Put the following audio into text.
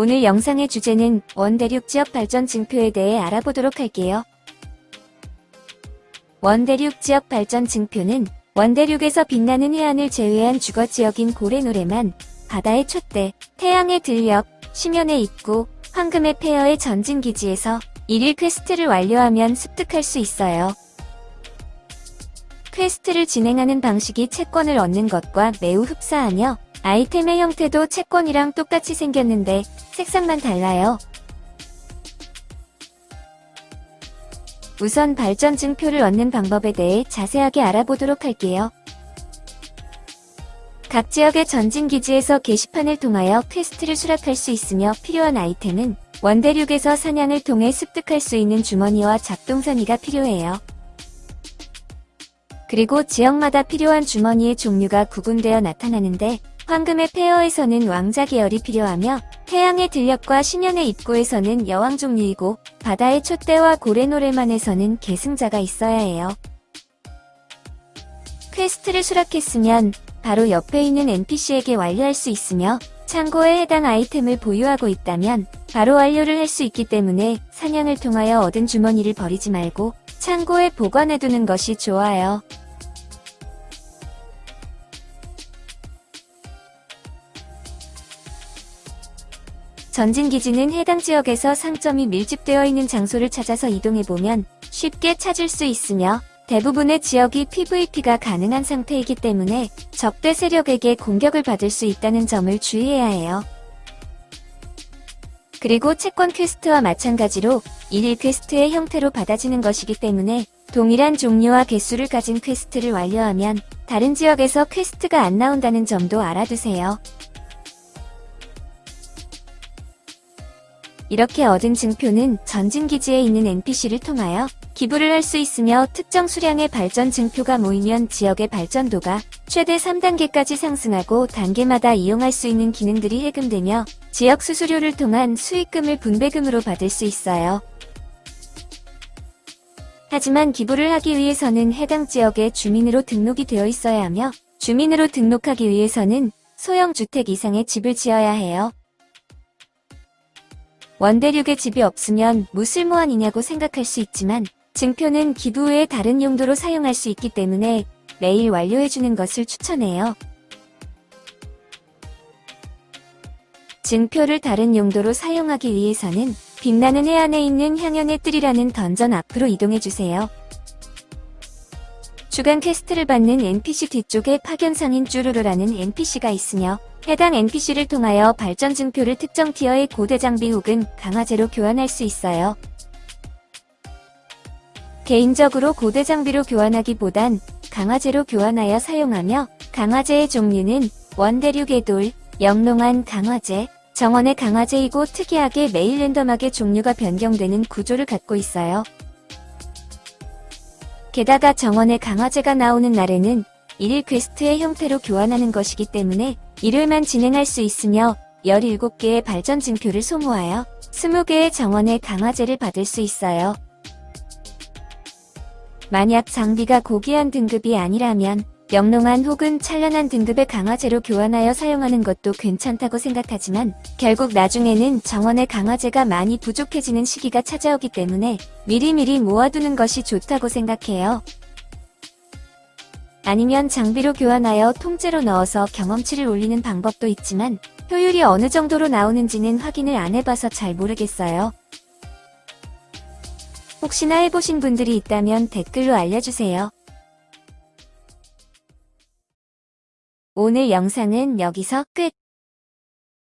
오늘 영상의 주제는 원대륙 지역 발전 증표에 대해 알아보도록 할게요. 원대륙 지역 발전 증표는 원대륙에서 빛나는 해안을 제외한 주거 지역인 고래노래만, 바다의 촛대, 태양의 들녘, 심연의 입구, 황금의 폐허의 전진기지에서 일일 퀘스트를 완료하면 습득할 수 있어요. 퀘스트를 진행하는 방식이 채권을 얻는 것과 매우 흡사하며 아이템의 형태도 채권이랑 똑같이 생겼는데 색상만 달라요. 우선 발전 증표를 얻는 방법에 대해 자세하게 알아보도록 할게요. 각 지역의 전진기지에서 게시판을 통하여 퀘스트를 수락할 수 있으며 필요한 아이템은 원대륙에서 사냥을 통해 습득할 수 있는 주머니와 작동선이가 필요해요. 그리고 지역마다 필요한 주머니의 종류가 구분되어 나타나는데 황금의 폐허에서는 왕자 계열이 필요하며 태양의 들녘과 심연의 입구에서는 여왕 종류이고 바다의 촛대와 고래노래만에서는 계승자가 있어야 해요. 퀘스트를 수락했으면 바로 옆에 있는 NPC에게 완료할 수 있으며 창고에 해당 아이템을 보유하고 있다면 바로 완료를 할 수 있기 때문에 사냥을 통하여 얻은 주머니를 버리지 말고 창고에 보관해두는 것이 좋아요. 전진기지는 해당 지역에서 상점이 밀집되어 있는 장소를 찾아서 이동해보면 쉽게 찾을 수 있으며 대부분의 지역이 PVP가 가능한 상태이기 때문에 적대 세력에게 공격을 받을 수 있다는 점을 주의해야 해요. 그리고 채권 퀘스트와 마찬가지로 일일 퀘스트의 형태로 받아지는 것이기 때문에 동일한 종류와 개수를 가진 퀘스트를 완료하면 다른 지역에서 퀘스트가 안 나온다는 점도 알아두세요. 이렇게 얻은 증표는 전진기지에 있는 NPC를 통하여 기부를 할 수 있으며 특정 수량의 발전 증표가 모이면 지역의 발전도가 최대 3단계까지 상승하고 단계마다 이용할 수 있는 기능들이 해금되며 지역 수수료를 통한 수익금을 분배금으로 받을 수 있어요. 하지만 기부를 하기 위해서는 해당 지역의 주민으로 등록이 되어 있어야 하며 주민으로 등록하기 위해서는 소형 주택 이상의 집을 지어야 해요. 원대륙에 집이 없으면 무쓸모한이냐고 생각할 수 있지만 증표는 기부 외에 다른 용도로 사용할 수 있기 때문에 매일 완료해주는 것을 추천해요. 증표를 다른 용도로 사용하기 위해서는 빛나는 해안에 있는 향연의 뜰이라는 던전 앞으로 이동해주세요. 주간 퀘스트를 받는 NPC 뒤쪽에 파견상인 쭈루루라는 NPC가 있으며 해당 NPC를 통하여 발전 증표를 특정 티어의 고대 장비 혹은 강화제로 교환할 수 있어요. 개인적으로 고대 장비로 교환하기보단 강화제로 교환하여 사용하며 강화제의 종류는 원대륙의 돌, 영롱한 강화제, 정원의 강화제이고 특이하게 매일 랜덤하게 종류가 변경되는 구조를 갖고 있어요. 게다가 정원의 강화제가 나오는 날에는 일일 퀘스트의 형태로 교환하는 것이기 때문에 일요일만 진행할 수 있으며 17개의 발전 증표를 소모하여 20개의 정원의 강화제를 받을 수 있어요. 만약 장비가 고귀한 등급이 아니라면 영롱한 혹은 찬란한 등급의 강화제로 교환하여 사용하는 것도 괜찮다고 생각하지만 결국 나중에는 정원의 강화제가 많이 부족해지는 시기가 찾아오기 때문에 미리미리 모아두는 것이 좋다고 생각해요. 아니면 장비로 교환하여 통째로 넣어서 경험치를 올리는 방법도 있지만 효율이 어느 정도로 나오는지는 확인을 안 해봐서 잘 모르겠어요. 혹시나 해보신 분들이 있다면 댓글로 알려주세요. 오늘 영상은 여기서 끝!